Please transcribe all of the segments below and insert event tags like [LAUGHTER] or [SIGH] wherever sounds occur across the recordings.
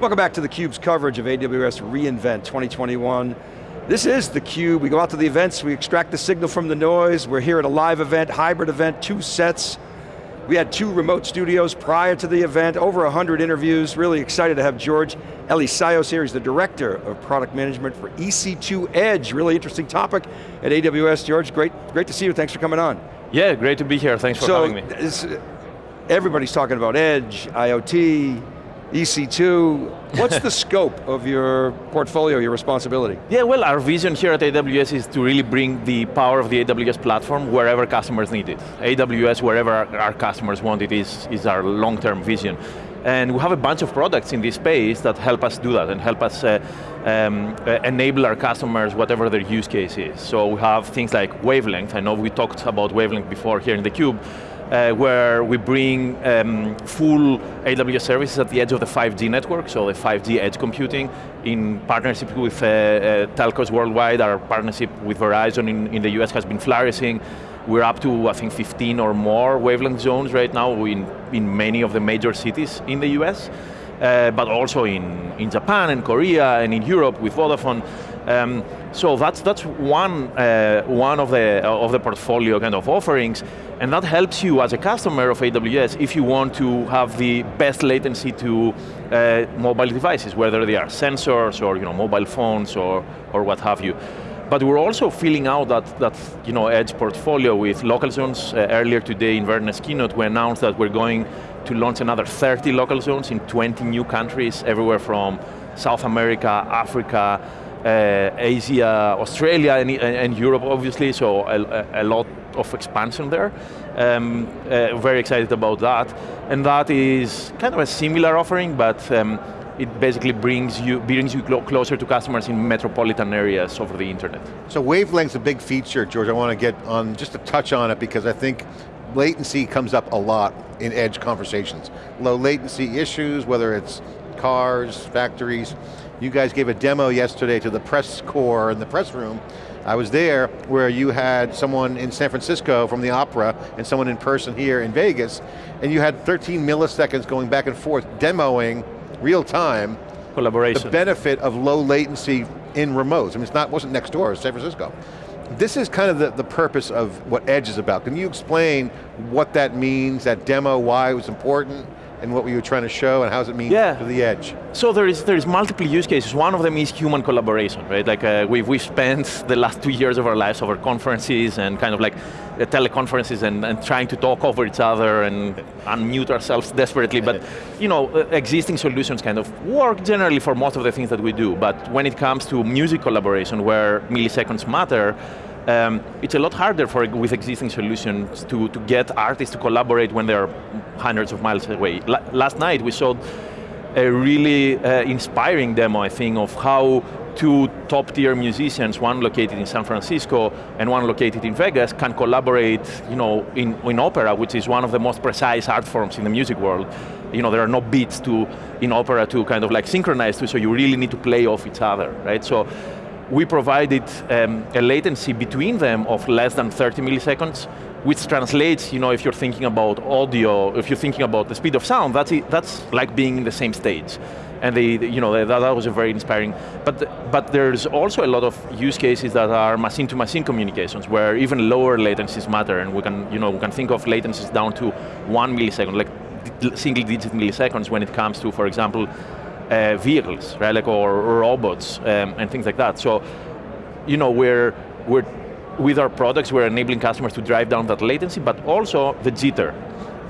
Welcome back to theCUBE's coverage of AWS reInvent 2021. This is theCUBE, we go out to the events, we extract the signal from the noise, we're here at a live event, hybrid event, two sets. We had two remote studios prior to the event, over 100 interviews, really excited to have George Elissaios here, he's the Director of Product Management for EC2 Edge, really interesting topic at AWS. George, great, great to see you, thanks for coming on. Yeah, great to be here, thanks for so, having me. Everybody's talking about Edge, IoT, EC2, what's the [LAUGHS] scope of your portfolio, your responsibility? Yeah, well, our vision here at AWS is to really bring the power of the AWS platform wherever customers need it. AWS, wherever our customers want it, is, is our long-term vision. And we have a bunch of products in this space that help us do that and help us uh, um, uh, enable our customers whatever their use case is. So we have things like Wavelength. I know we talked about Wavelength before here in theCUBE uh, where we bring um, full AWS services at the edge of the 5G network, so the 5G edge computing, in partnership with uh, uh, telcos worldwide. Our partnership with Verizon in, in the US has been flourishing. We're up to, I think, 15 or more wavelength zones right now in, in many of the major cities in the US, uh, but also in, in Japan and Korea and in Europe with Vodafone. Um, so that's, that's one, uh, one of, the, of the portfolio kind of offerings, and that helps you as a customer of AWS if you want to have the best latency to uh, mobile devices, whether they are sensors or you know, mobile phones or, or what have you. But we're also filling out that, that you know, edge portfolio with local zones. Uh, earlier today in Werner's keynote, we announced that we're going to launch another 30 local zones in 20 new countries, everywhere from South America, Africa, uh, Asia, Australia, and, and, Europe obviously, so a, a, lot of expansion there. Um, uh, very excited about that. And that is kind of a similar offering, but um, it basically brings you, brings you closer to customers in metropolitan areas over the internet. So wavelength's a big feature, George. I want to get on, just to touch on it because I think latency comes up a lot in edge conversations. Low latency issues, whether it's cars, factories, you guys gave a demo yesterday to the press corps in the press room. I was there where you had someone in San Francisco from the opera and someone in person here in Vegas, and you had 13 milliseconds going back and forth demoing real time collaboration. The benefit of low latency in remotes. I mean, it's not, wasn't next door, it's San Francisco. This is kind of the, the purpose of what Edge is about. Can you explain what that means, that demo, why it was important? And what we were you trying to show and how does it mean yeah. to the edge? So there is, there is multiple use cases. One of them is human collaboration, right? Like uh, we've, we've spent the last two years of our lives over conferences and kind of like uh, teleconferences and, and trying to talk over each other and unmute ourselves desperately, but you know, uh, existing solutions kind of work generally for most of the things that we do, but when it comes to music collaboration where milliseconds matter, um, it's a lot harder for, with existing solutions to, to get artists to collaborate when they're hundreds of miles away. La last night we saw a really uh, inspiring demo, I think, of how two top tier musicians, one located in San Francisco and one located in Vegas, can collaborate you know, in, in opera, which is one of the most precise art forms in the music world. You know, there are no beats to, in opera to kind of like synchronize to, so you really need to play off each other, right? So we provided um, a latency between them of less than 30 milliseconds, which translates, you know, if you're thinking about audio, if you're thinking about the speed of sound, that's, it, that's like being in the same stage. And they, you know, that, that was a very inspiring. But, but there's also a lot of use cases that are machine-to-machine -machine communications, where even lower latencies matter, and we can, you know, we can think of latencies down to one millisecond, like single-digit milliseconds when it comes to, for example, uh, vehicles, right, like, or, or robots um, and things like that. So, you know, we're, we're, with our products, we're enabling customers to drive down that latency, but also the jitter,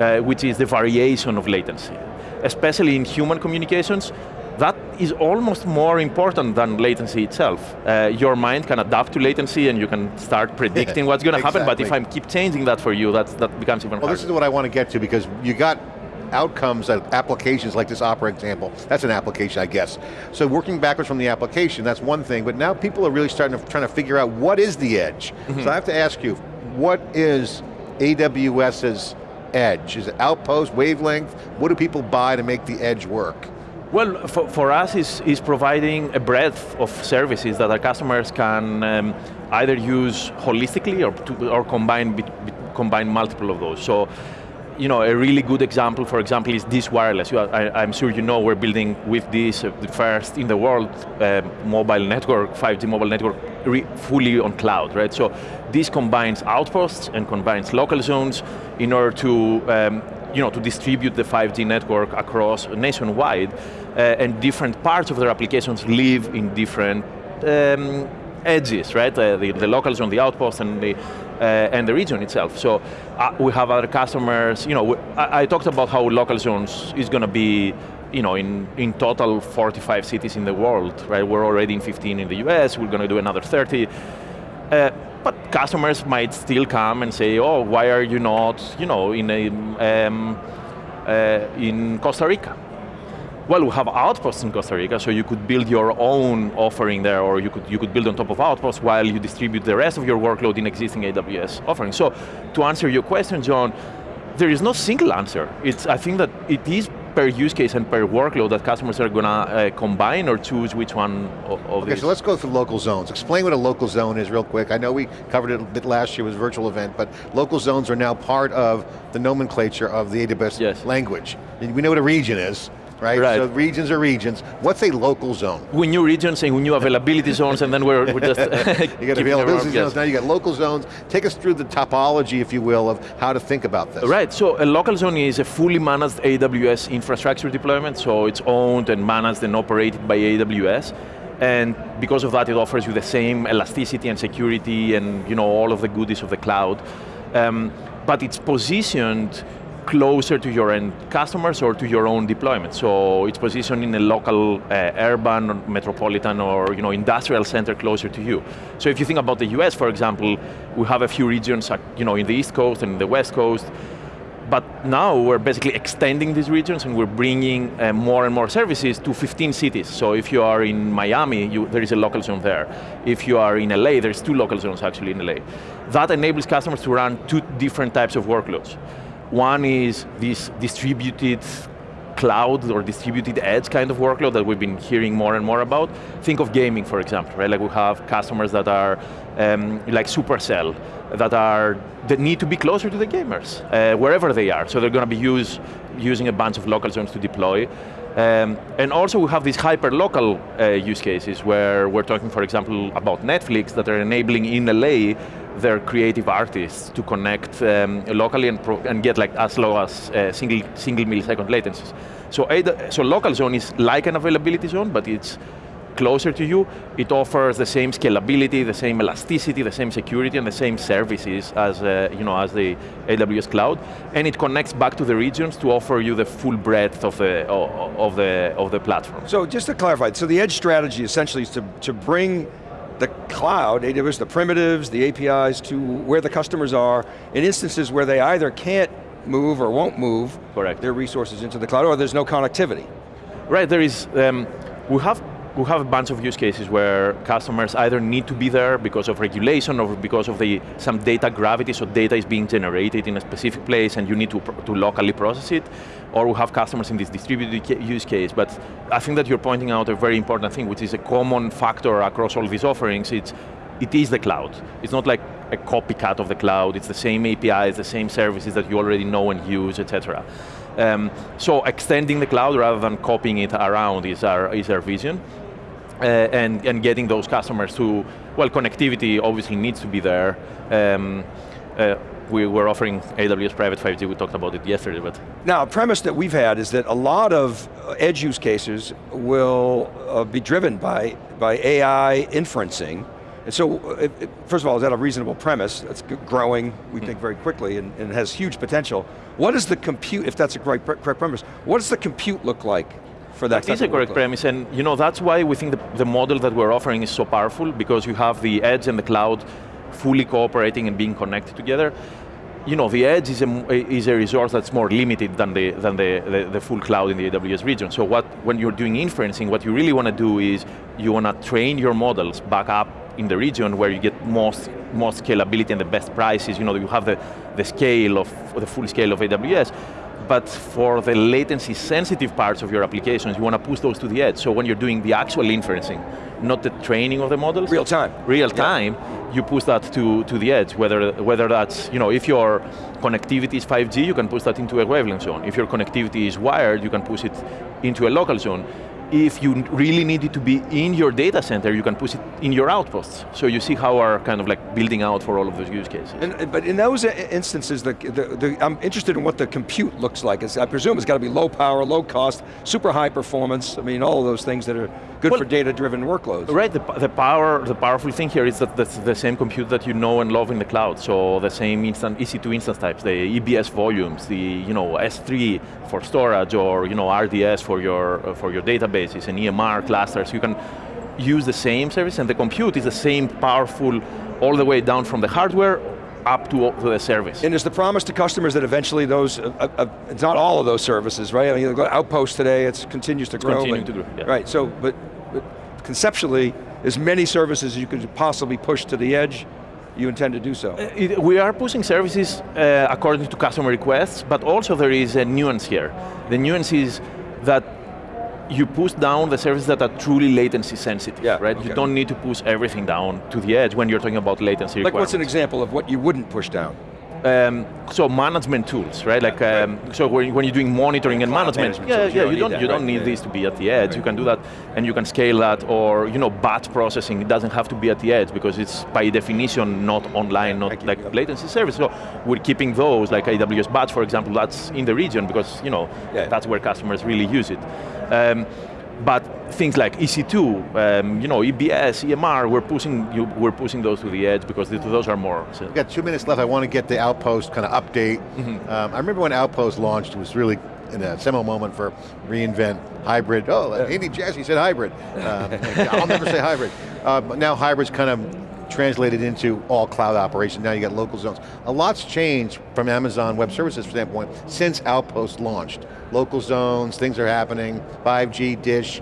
uh, which is the variation of latency. Especially in human communications, that is almost more important than latency itself. Uh, your mind can adapt to latency and you can start [LAUGHS] predicting what's going to exactly. happen, but if I keep changing that for you, that's, that becomes even well, harder. Well, this is what I want to get to because you got outcomes of applications like this Opera example. That's an application, I guess. So working backwards from the application, that's one thing, but now people are really starting to trying to figure out what is the edge. Mm -hmm. So I have to ask you, what is AWS's edge? Is it Outpost, Wavelength? What do people buy to make the edge work? Well, for, for us, is is providing a breadth of services that our customers can um, either use holistically or, to, or combine, combine multiple of those. So you know, a really good example, for example, is Dish Wireless. Are, I, am sure you know we're building with this, uh, the first in the world uh, mobile network, 5G mobile network, fully on cloud, right? So this combines outposts and combines local zones in order to um, you know, to distribute the 5G network across nationwide, uh, and different parts of their applications live in different um, edges, right? Uh, the, the local zone the outpost and the, uh, and the region itself. So uh, we have other customers, you know, we, I, I, talked about how local zones is going to be you know, in, in total 45 cities in the world, right? We're already in 15 in the US, we're going to do another 30. Uh, but customers might still come and say, oh, why are you not, you know, in, a, um, uh, in Costa Rica? Well, we have Outposts in Costa Rica, so you could build your own offering there, or you could, you could build on top of Outposts while you distribute the rest of your workload in existing AWS offerings. So, to answer your question, John, there is no single answer. It's, I think that it is per use case and per workload that customers are going to uh, combine or choose which one of, of Okay, these. so let's go through local zones. Explain what a local zone is real quick. I know we covered it a bit last year, it was a virtual event, but local zones are now part of the nomenclature of the AWS yes. language. We know what a region is, right? right? So regions are regions. What's a local zone? We knew regions and we knew availability zones and then we're, we're just [LAUGHS] [LAUGHS] You got availability zones, now you got local zones. Take us through the topology, if you will, of how to think about this. Right, so a local zone is a fully managed AWS infrastructure deployment, so it's owned and managed and operated by AWS. And because of that, it offers you the same elasticity and security and you know all of the goodies of the cloud. Um, but it's positioned closer to your end customers or to your own deployment. So it's positioned in a local uh, urban, metropolitan, or you know, industrial center closer to you. So if you think about the US, for example, we have a few regions uh, you know, in the East Coast and the West Coast, but now we're basically extending these regions and we're bringing uh, more and more services to 15 cities. So if you are in Miami, you, there is a local zone there. If you are in LA, there's two local zones actually in LA. That enables customers to run two different types of workloads. One is this distributed cloud or distributed edge kind of workload that we've been hearing more and more about. Think of gaming, for example, right? Like we have customers that are um, like Supercell, that are that need to be closer to the gamers, uh, wherever they are. So they're going to be use, using a bunch of local zones to deploy. Um, and also we have these hyper-local uh, use cases where we're talking, for example, about Netflix that are enabling in LA their creative artists to connect um, locally and, and, get like as low as uh, single, single millisecond latencies. So, so local zone is like an availability zone, but it's closer to you. It offers the same scalability, the same elasticity, the same security, and the same services as, uh, you know, as the AWS cloud. And it connects back to the regions to offer you the full breadth of the, of the, of the platform. So just to clarify, so the edge strategy essentially is to, to bring the cloud, AWS, the primitives, the APIs to where the customers are in instances where they either can't move or won't move Correct. their resources into the cloud or there's no connectivity. Right, there is, um, we have we have a bunch of use cases where customers either need to be there because of regulation or because of the, some data gravity, so data is being generated in a specific place and you need to, to locally process it, or we have customers in this distributed use case, but I think that you're pointing out a very important thing, which is a common factor across all these offerings, it's, it is the cloud. It's not like a copycat of the cloud, it's the same APIs, the same services that you already know and use, etc. Um, so extending the cloud rather than copying it around is our, is our vision. Uh, and, and getting those customers to, well, connectivity obviously needs to be there. Um, uh, we were offering AWS Private 5G, we talked about it yesterday, but. Now, a premise that we've had is that a lot of edge use cases will uh, be driven by, by AI inferencing, and so, it, first of all, is that a reasonable premise? It's growing, we think very quickly, and, and, has huge potential. What does the compute, if that's a correct, correct premise, what does the compute look like for that It is a correct premise, and you know that's why we think the, the model that we're offering is so powerful, because you have the edge and the cloud fully cooperating and being connected together. You know, the edge is a, is a resource that's more limited than, the, than the, the, the full cloud in the AWS region. So what, when you're doing inferencing, what you really want to do is you want to train your models back up in the region where you get most, most scalability and the best prices, you know, you have the, the scale of, the full scale of AWS, but for the latency sensitive parts of your applications, you want to push those to the edge. So when you're doing the actual inferencing, not the training of the models. Real time. Real time, yeah. you push that to, to the edge, whether, whether that's, you know, if your connectivity is 5G, you can push that into a wavelength zone. If your connectivity is wired, you can push it into a local zone if you really need it to be in your data center, you can push it in your outposts. So you see how we're kind of like building out for all of those use cases. And, but in those instances, the, the, the, I'm interested in what the compute looks like. It's, I presume it's got to be low power, low cost, super high performance. I mean, all of those things that are good well, for data-driven workloads. Right, the, the, power, the powerful thing here is that that's the same compute that you know and love in the cloud. So the same instant, EC2 instance types, the EBS volumes, the you know S3 for storage, or you know RDS for your uh, for your databases and EMR clusters. You can use the same service, and the compute is the same powerful all the way down from the hardware up to, to the service. And is the promise to customers that eventually those, uh, uh, uh it's not all of those services, right? I mean, Outpost today, it continues to it's grow. Continuing to grow, yeah. Right, so, but, but conceptually, as many services as you could possibly push to the edge, you intend to do so? Uh, it, we are pushing services uh, according to customer requests, but also there is a nuance here. The nuance is that you push down the services that are truly latency sensitive, yeah, right? Okay. You don't need to push everything down to the edge when you're talking about latency Like what's an example of what you wouldn't push down? Um, so management tools, right? Like, um, so when, when, you're doing monitoring and management, management yeah, yeah, you, you don't, that, you don't need yeah. this to be at the edge. Right. You can do that, and you can scale that, or you know, batch processing. It doesn't have to be at the edge because it's by definition not online, not like yep. latency service. So we're keeping those, like AWS Batch, for example, that's in the region because you know that's where customers really use it. Um, but things like EC2, um, you know, EBS, EMR, we're pushing, you, we're pushing those to the edge because those are more. So. We've got two minutes left. I want to get the Outpost kind of update. Mm -hmm. um, I remember when Outpost launched, it was really in a seminal moment for reInvent hybrid. Oh. Andy Jassy said hybrid. Um, [LAUGHS] I'll never say hybrid. Uh, but now hybrid's kind of translated into all cloud operation. Now you got local zones. A lot's changed from Amazon Web Services standpoint since Outpost launched. Local zones, things are happening, 5G, dish.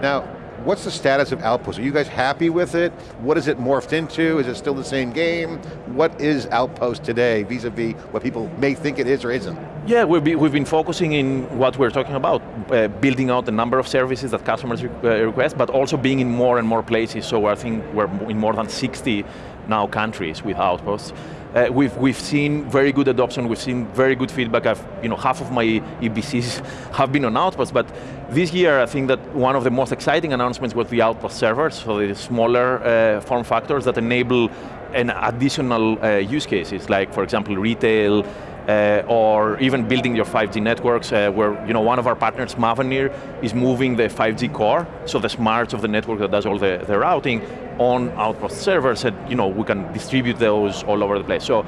Now, what's the status of Outpost? Are you guys happy with it? What is it morphed into? Is it still the same game? What is Outpost today vis-a-vis -vis what people may think it is or isn't? Yeah, we've been, we've been focusing in what we're talking about, uh, building out the number of services that customers uh, request, but also being in more and more places, so I think we're in more than 60 now countries with Outposts. Uh, we've, we've seen very good adoption, we've seen very good feedback. I've, you know, half of my EBCs [LAUGHS] have been on Outposts, but this year I think that one of the most exciting announcements was the Outpost servers, so the smaller uh, form factors that enable an additional uh, use cases, like for example retail, uh, or even building your 5G networks, uh, where you know, one of our partners, Mavenir, is moving the 5G core, so the smarts of the network that does all the, the routing, on Outpost servers, and you know, we can distribute those all over the place. So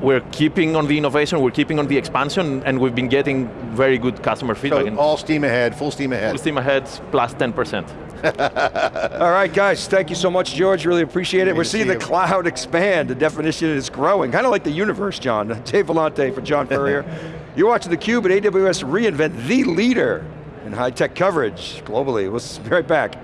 we're keeping on the innovation, we're keeping on the expansion, and we've been getting very good customer feedback. So all steam ahead, full steam ahead. Full steam ahead, plus 10%. [LAUGHS] All right, guys, thank you so much, George, really appreciate it. We're seeing the cloud [LAUGHS] expand, the definition is growing, kind of like the universe, John. [LAUGHS] Dave Vellante for John Furrier. You're watching theCUBE at AWS reInvent, the leader in high-tech coverage globally. We'll be right back.